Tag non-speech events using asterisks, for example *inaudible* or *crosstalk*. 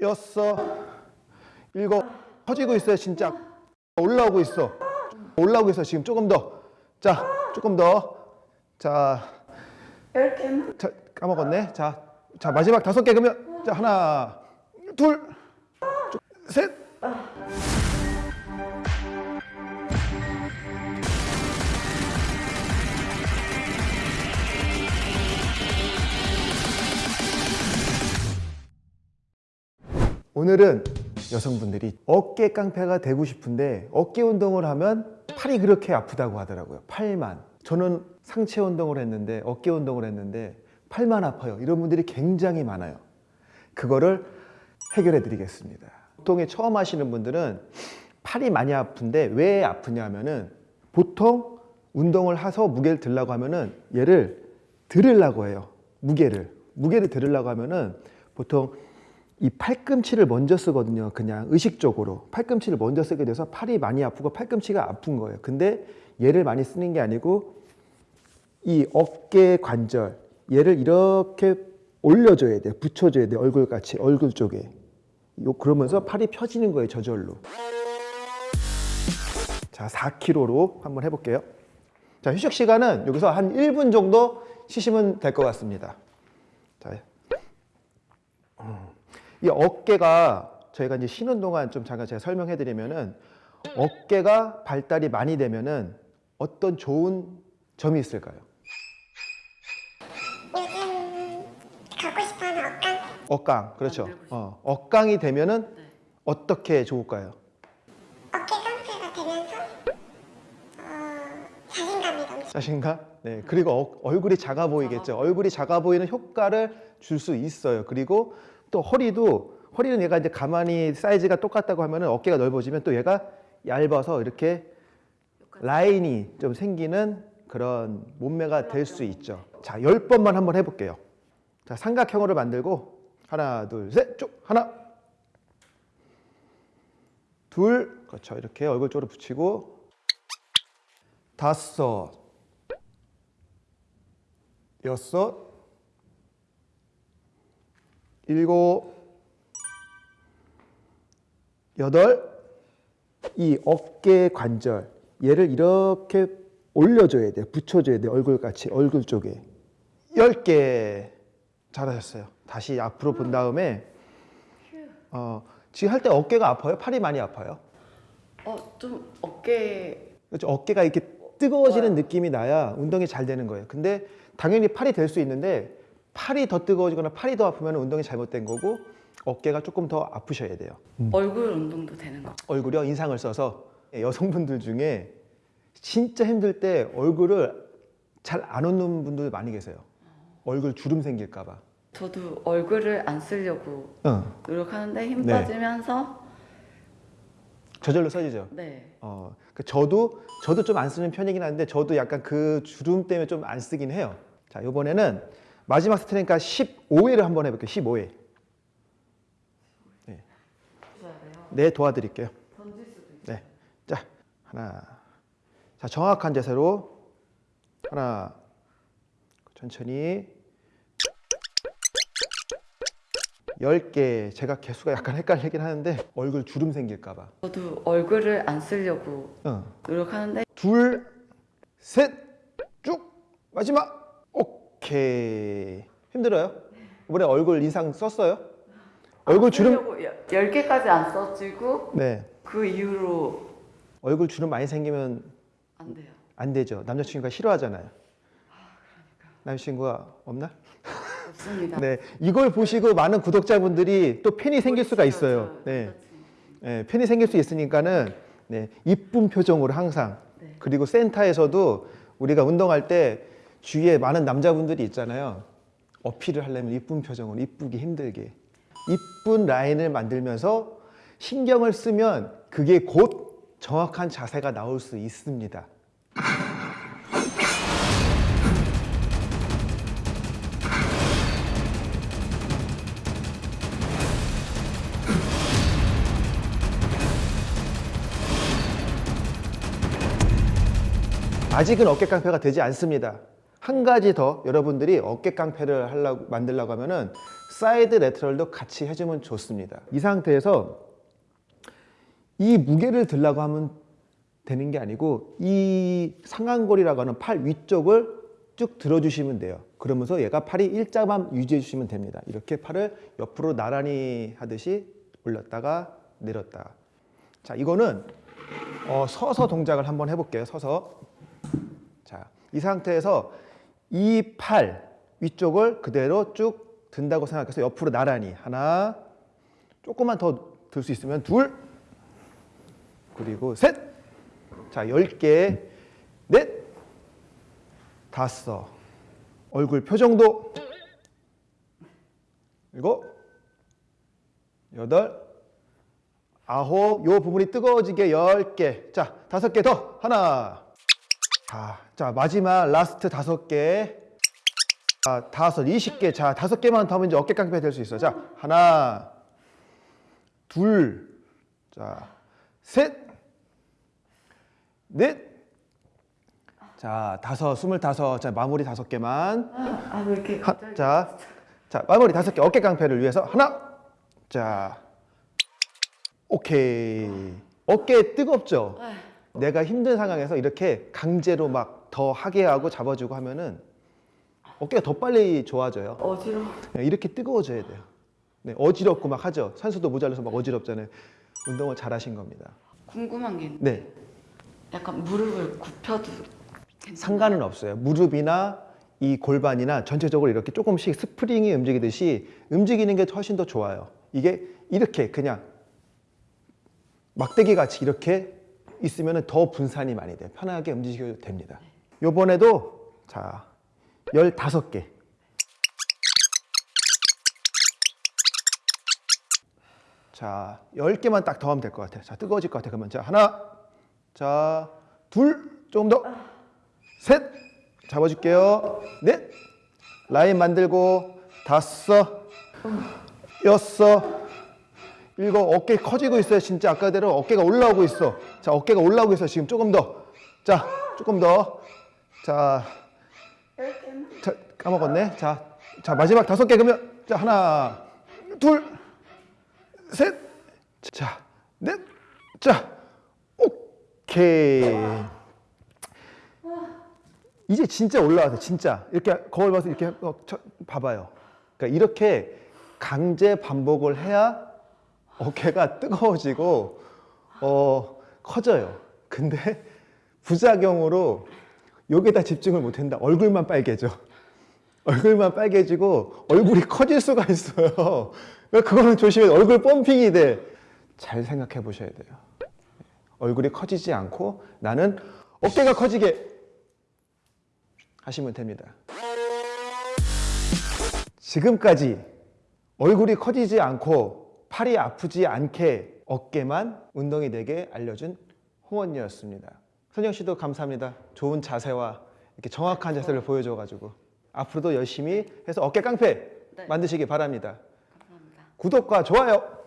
여섯 일곱 퍼지고 있어요 진짜. 올라오고 있어. 올라오고 있어 지금. 조금 더 자 조금 더자. 자, 까먹었네. 자, 자 마지막 다섯 개 그러면 자 하나, 둘, 쭉, 셋. 오늘은 여성분들이 어깨 깡패가 되고 싶은데 어깨 운동을 하면 팔이 그렇게 아프다고 하더라고요. 팔만. 저는 상체 운동을 했는데 어깨 운동을 했는데 팔만 아파요. 이런 분들이 굉장히 많아요. 그거를 해결해 드리겠습니다. 보통에 처음 하시는 분들은 팔이 많이 아픈데 왜 아프냐 하면은 보통 운동을 해서 무게를 들라고 하면은 얘를 들으려고 해요. 무게를. 무게를 들으려고 하면은 보통 이 팔꿈치를 먼저 쓰거든요. 그냥 의식적으로. 팔꿈치를 먼저 쓰게 돼서 팔이 많이 아프고 팔꿈치가 아픈 거예요. 근데 얘를 많이 쓰는 게 아니고 이 어깨 관절 얘를 이렇게 올려줘야 돼. 붙여줘야 돼. 얼굴같이 얼굴 쪽에. 요 그러면서 팔이 펴지는 거예요. 저절로. 자, 4kg로 한번 해볼게요. 자, 휴식 시간은 여기서 한 1분 정도 쉬시면 될 것 같습니다. 자, 음. 이 어깨가 저희가 이제 쉬는 동안 좀 잠깐 제가 설명해 드리면은 어깨가 발달이 많이 되면은 어떤 좋은 점이 있을까요? 요즘 가고 싶어하는 억강 억강, 그렇죠. 싶어요. 어, 억강이 되면은 네. 어떻게 좋을까요? 어깨 깡패가 되면서 어, 자신감이 넘치 자신감? 네. 그리고 어- 얼굴이 작아 보이겠죠. 얼굴이 작아 보이는 효과를 줄 수 있어요. 그리고 또 허리도 허리는 얘가 이제 가만히 사이즈가 똑같다고 하면은 어깨가 넓어지면 또 얘가 얇아서 이렇게 라인이 좀 생기는 그런 몸매가 될 수 있죠. 자, 열 번만 한번 해볼게요. 자, 삼각형으로 만들고 하나, 둘, 셋, 쭉 하나, 둘, 그렇죠. 이렇게 얼굴 쪽으로 붙이고 다섯, 여섯, 일곱, 여덟, 이 어깨 관절 얘를 이렇게 올려줘야 돼요. 붙여줘야 돼요. 얼굴같이 얼굴 쪽에 열개 잘하셨어요. 다시 앞으로 본 다음에 어, 지금 할 때 어깨가 아파요? 팔이 많이 아파요? 어, 좀 어깨 그렇죠. 어깨가 이렇게 뜨거워지는 느낌이 나야 운동이 잘 되는 거예요. 근데 당연히 팔이 될 수 있는데 팔이 더 뜨거워지거나 팔이 더 아프면 운동이 잘못된 거고 어깨가 조금 더 아프셔야 돼요. 얼굴 운동도 되는 거. 얼굴이요 인상을 써서 여성분들 중에 진짜 힘들 때 얼굴을 잘 안 웃는 분들 많이 계세요. 얼굴 주름 생길까 봐. 저도 얼굴을 안 쓰려고 응. 노력하는데 힘 네. 빠지면서 저절로 써지죠. 네. 어, 그 저도 저도 좀 안 쓰는 편이긴 한데 저도 약간 그 주름 때문에 좀 안 쓰긴 해요. 자 이번에는 마지막 스트레니까 15회를 한번 해볼게요. 15회. 보셔야 돼요. 네 도와드릴게요. 네. 자, 하나. 자, 정확한 자세로 하나. 천천히. 10개. 제가 개수가 약간 헷갈리긴 하는데 얼굴 주름 생길까 봐. 저도 얼굴을 안 쓰려고 응. 노력하는데 둘, 셋, 쭉. 마지막. 오케이. 힘들어요? 이번에 얼굴 인상 썼어요? 얼굴 주름 쓰려고 여- 열 개까지 안 써지고 네. 그 이후로 얼굴 주름 많이 생기면 안 돼요. 안 되죠. 남자친구가 싫어하잖아요. 남자친구가 없나? 없습니다. *laughs* 네, 이걸 보시고 많은 구독자분들이 또 팬이 생길 수가 있어요. 저 네. 네, 팬이 생길 수 있으니까는 네, 이쁜 표정으로 항상 네. 그리고 센터에서도 우리가 운동할 때 주위에 많은 남자분들이 있잖아요. 어필을 하려면 이쁜 표정으로 이쁘기 힘들게 이쁜 라인을 만들면서 신경을 쓰면 그게 곧 정확한 자세가 나올 수 있습니다. 아직은 어깨 깡패가 되지 않습니다. 한 가지 더 여러분들이 어깨 깡패를 하려고 만들려고 하면은 side lateral도 같이 해주면 좋습니다. 이 상태에서 이 무게를 들라고 하면 되는 게 아니고 이 상완골이라고 하는 팔 위쪽을 쭉 들어주시면 돼요. 그러면서 얘가 팔이 일자만 유지해 주시면 됩니다. 이렇게 팔을 옆으로 나란히 하듯이 올렸다가 내렸다가. 자, 이거는 어, 서서 동작을 한번 해볼게요. 서서. 자, 이 상태에서 이 팔 위쪽을 그대로 쭉 든다고 생각해서 옆으로 나란히 하나, 조금만 더 들 수 있으면 둘, 그리고 셋. 자, 열 개, 넷, 다섯. 얼굴 표정도 일곱, 여덟, 아홉. 요 부분이 뜨거워지게 열 개. 자, 다섯 개 더. 하나. 자, 자 마지막 라스트 다섯 개. 자, 다섯, 이십 개. 자, 다섯 개만 더 하면 이제 어깨 깡패 될 수 있어. 자, 하나, 둘, 자, 셋, 넷, 자, 다섯, 스물다섯. 자, 마무리 다섯 개만. 아, 왜 이렇게 하. 자, 자, 마무리 다섯 개. 어깨 깡패를 위해서 하나. 자, 오케이. 어깨 뜨겁죠? 내가 힘든 상황에서 이렇게 강제로 막 더 하게 하고 잡아주고 하면은 어깨가 더 빨리 좋아져요. 어지러워. 네, 이렇게 뜨거워져야 돼요. 네, 어지럽고 막 하죠. 산소도 모자라서 막 어지럽잖아요. 운동을 잘 하신 겁니다. 궁금한 게 있는데 네, 약간 무릎을 굽혀도? 상관은 없어요. 무릎이나 이 골반이나 전체적으로 이렇게 조금씩 스프링이 움직이듯이 움직이는 게 훨씬 더 좋아요. 이게 이렇게 그냥 막대기 같이 이렇게 있으면 더 분산이 많이 돼요. 편하게 움직여도 됩니다. 요번에도 자, 15개. 자, 10개만 딱 더 하면 될 것 같아요. 자, 뜨거워질 것 같아요. 그러면 자, 하나, 자, 둘, 조금 더, 셋, 잡아줄게요. 넷, 라인 만들고, 다섯, 여섯, 일곱, 어깨 커지고 있어요. 진짜 아까대로 어깨가 올라오고 있어. 자, 어깨가 올라오고 있어. 지금 조금 더. 자, 조금 더. 자, 자 까먹었네. 자, 자 마지막 다섯 개 그러면 자 하나, 둘, 셋, 자, 넷, 자, 오케이. 이제 진짜 올라와서 진짜 이렇게 거울 봐서 이렇게 봐봐요. 그러니까 이렇게 강제 반복을 해야 어깨가 뜨거워지고 어 커져요. 근데 부작용으로 여기다 집중을 못한다. 얼굴만 빨개져. 얼굴만 빨개지고 얼굴이 커질 수가 있어요. 그러니까 그거는 조심해. 얼굴 펌핑이 돼. 잘 생각해 보셔야 돼요. 얼굴이 커지지 않고 나는 어깨가 커지게 하시면 됩니다. 지금까지 얼굴이 커지지 않고 팔이 아프지 않게 어깨만 운동이 되게 알려준 홍원이었습니다. 선영 씨도 감사합니다. 좋은 자세와 이렇게 정확한 자세를 보여줘가지고 앞으로도 열심히 해서 어깨 깡패 네. 만드시기 바랍니다. 감사합니다. 구독과 좋아요